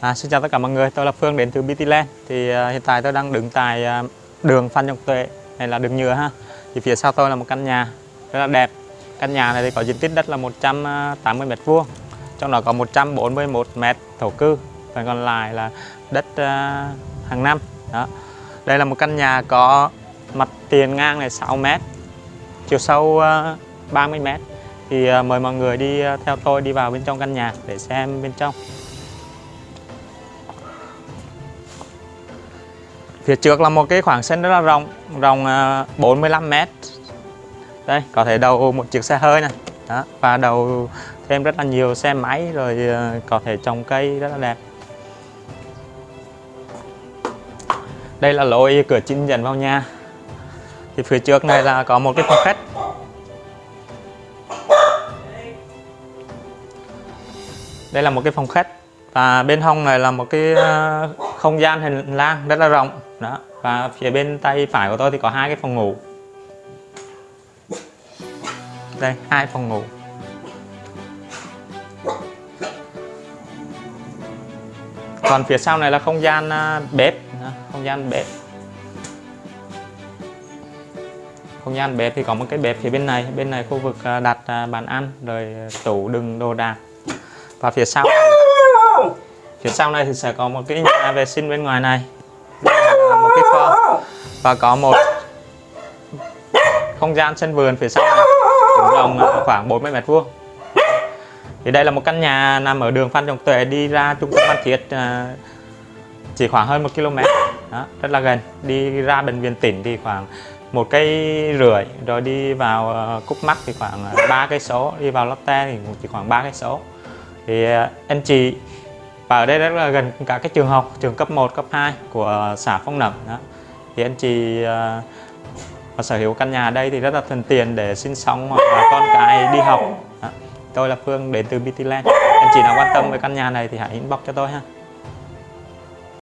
À, xin chào tất cả mọi người, tôi là Phương đến từ BTland Thì uh, hiện tại tôi đang đứng tại uh, đường Phan Trọng Tuệ Này là đường nhựa ha. Thì phía sau tôi là một căn nhà rất là đẹp. Căn nhà này thì có diện tích đất là 180 à, m vuông Trong đó có 141 m thổ cư phần còn lại là đất uh, hàng năm. Đó. Đây là một căn nhà có mặt tiền ngang này 6 m Chiều sâu uh, 30 m Thì uh, mời mọi người đi uh, theo tôi đi vào bên trong căn nhà để xem bên trong. Phía trước là một cái khoảng sân rất là rộng, rộng à, 45 m. Đây, có thể đầu một chiếc xe hơi này. Đó, và đầu thêm rất là nhiều xe máy rồi à, có thể trồng cây rất là đẹp. Đây là lối cửa chính dẫn vào nhà. Thì phía trước này là có một cái phòng khách. Đây là một cái phòng khách và bên hông này là một cái à, không gian hình lang rất là rộng đó và phía bên tay phải của tôi thì có hai cái phòng ngủ. Đây hai phòng ngủ. Còn phía sau này là không gian bếp. Không gian bếp. Không gian bếp thì có một cái bếp phía bên này. Bên này khu vực đặt bàn ăn rồi tủ đựng đồ đạc. Và phía sau phía sau này thì sẽ có một cái nhà vệ sinh bên ngoài này cái kho. Và có một không gian sân vườn phía sau này. Tổng rộng khoảng 40 mét vuông. Thì đây là một căn nhà nằm ở đường Phan Trọng Tuệ đi ra trung tâm Phan Thiết à, chỉ khoảng hơn một km đó, rất là gần. Đi ra bệnh viện tỉnh thì khoảng một cây rưỡi rồi đi vào à, Cúc Mắc thì khoảng à, ba cây số. Đi vào Lotte thì chỉ khoảng ba cây số. Thì anh chị và ở đây rất là gần cả cái trường học trường cấp 1 cấp 2 của xã Phong Nậm đó. thì anh chị uh, sở hữu căn nhà ở đây thì rất là thuận tiện để sinh sống hoặc là con cái đi học đó. tôi là Phương đến từ BT anh chị nào quan tâm về căn nhà này thì hãy inbox cho tôi ha